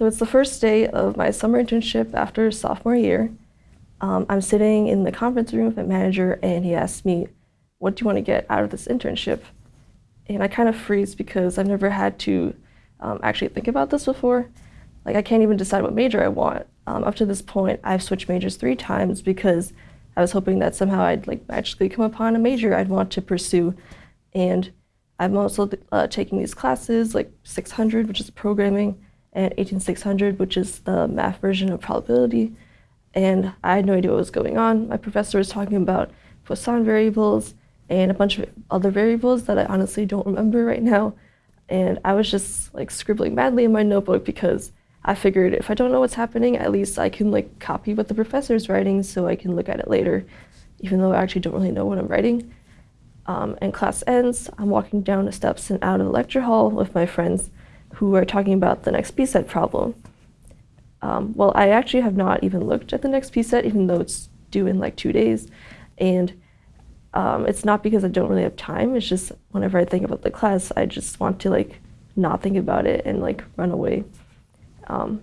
So it's the first day of my summer internship after sophomore year. Um, I'm sitting in the conference room with my manager and he asks me, what do you want to get out of this internship? And I kind of freeze because I've never had to um, actually think about this before. Like I can't even decide what major I want. Um, up to this point, I've switched majors three times because I was hoping that somehow I'd like magically come upon a major I'd want to pursue. And I'm also uh, taking these classes like 600, which is programming, and 18600, which is the math version of probability. And I had no idea what was going on. My professor was talking about Poisson variables and a bunch of other variables that I honestly don't remember right now. And I was just like scribbling madly in my notebook because I figured if I don't know what's happening, at least I can like copy what the professor's writing so I can look at it later, even though I actually don't really know what I'm writing. Um, and class ends, I'm walking down the steps and out of the lecture hall with my friends who are talking about the next p-set problem. Um, well, I actually have not even looked at the next p-set, even though it's due in like two days. And um, it's not because I don't really have time, it's just whenever I think about the class, I just want to like not think about it and like run away. Um,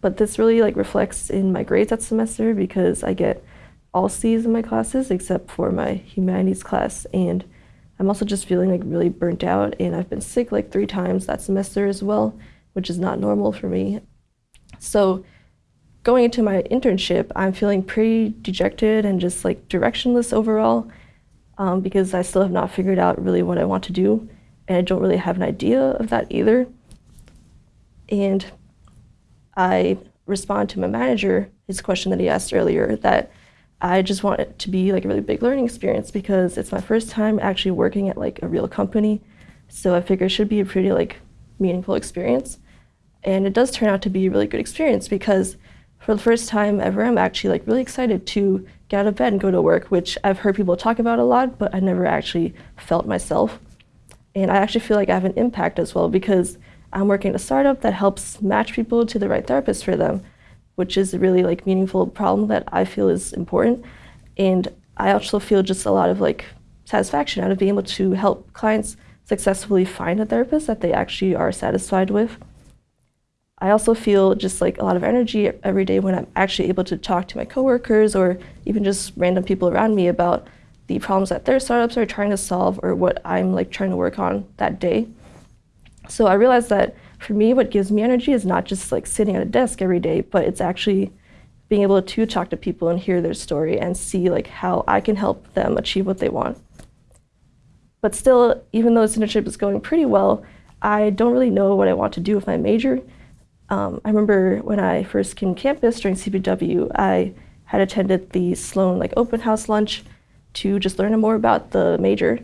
but this really like reflects in my grades that semester because I get all C's in my classes except for my humanities class and I'm also just feeling like really burnt out and I've been sick like three times that semester as well, which is not normal for me. So going into my internship, I'm feeling pretty dejected and just like directionless overall um, because I still have not figured out really what I want to do and I don't really have an idea of that either. And I respond to my manager, his question that he asked earlier, that I just want it to be like a really big learning experience because it's my first time actually working at like a real company. So I figure it should be a pretty like meaningful experience. And it does turn out to be a really good experience because for the first time ever, I'm actually like really excited to get out of bed and go to work, which I've heard people talk about a lot, but I never actually felt myself. And I actually feel like I have an impact as well because I'm working at a startup that helps match people to the right therapist for them which is a really like meaningful problem that I feel is important. And I also feel just a lot of like satisfaction out of being able to help clients successfully find a therapist that they actually are satisfied with. I also feel just like a lot of energy every day when I'm actually able to talk to my coworkers or even just random people around me about the problems that their startups are trying to solve or what I'm like trying to work on that day. So I realized that for me, what gives me energy is not just like sitting at a desk every day, but it's actually being able to talk to people and hear their story and see like how I can help them achieve what they want. But still, even though this internship is going pretty well, I don't really know what I want to do with my major. Um, I remember when I first came to campus during CPW, I had attended the Sloan like open house lunch to just learn more about the major.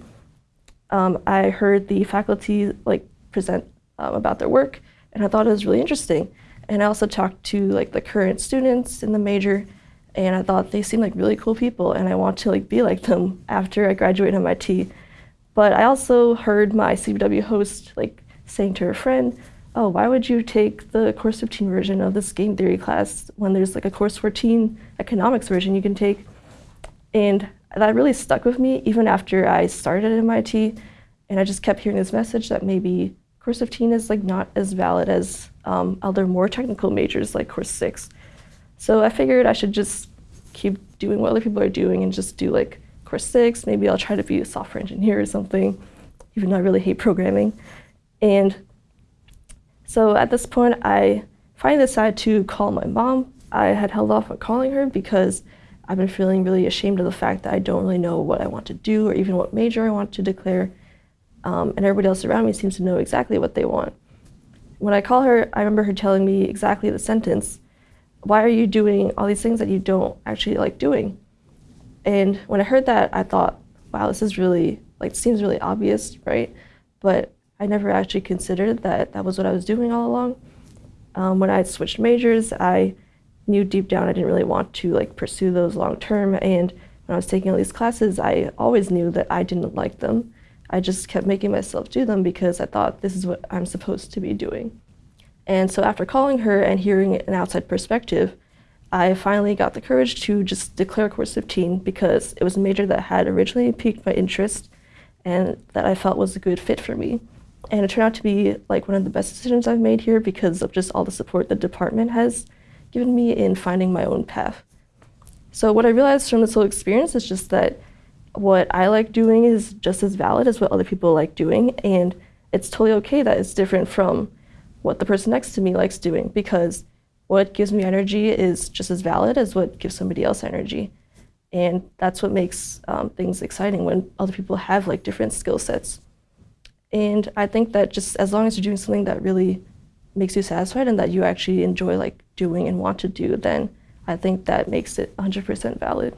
Um, I heard the faculty like present um, about their work, and I thought it was really interesting. And I also talked to like the current students in the major, and I thought they seemed like really cool people, and I want to like be like them after I graduate MIT. But I also heard my CPW host like saying to her friend, "Oh, why would you take the course 15 version of this game theory class when there's like a course 14 economics version you can take?" And that really stuck with me even after I started at MIT, and I just kept hearing this message that maybe Course 15 is like not as valid as um, other more technical majors like Course 6. So I figured I should just keep doing what other people are doing and just do like Course 6. Maybe I'll try to be a software engineer or something, even though I really hate programming. And so at this point, I finally decided to call my mom. I had held off on calling her because I've been feeling really ashamed of the fact that I don't really know what I want to do or even what major I want to declare um, and everybody else around me seems to know exactly what they want. When I call her, I remember her telling me exactly the sentence, why are you doing all these things that you don't actually like doing? And when I heard that, I thought, wow, this is really, like, seems really obvious, right? But I never actually considered that that was what I was doing all along. Um, when I switched majors, I knew deep down I didn't really want to like pursue those long term. And when I was taking all these classes, I always knew that I didn't like them. I just kept making myself do them because I thought this is what I'm supposed to be doing. And so after calling her and hearing an outside perspective, I finally got the courage to just declare Course 15 because it was a major that had originally piqued my interest and that I felt was a good fit for me. And it turned out to be like one of the best decisions I've made here because of just all the support the department has given me in finding my own path. So what I realized from this whole experience is just that what I like doing is just as valid as what other people like doing, and it's totally okay that it's different from what the person next to me likes doing because what gives me energy is just as valid as what gives somebody else energy. And that's what makes um, things exciting when other people have like different skill sets. And I think that just as long as you're doing something that really makes you satisfied and that you actually enjoy like doing and want to do, then I think that makes it 100% valid.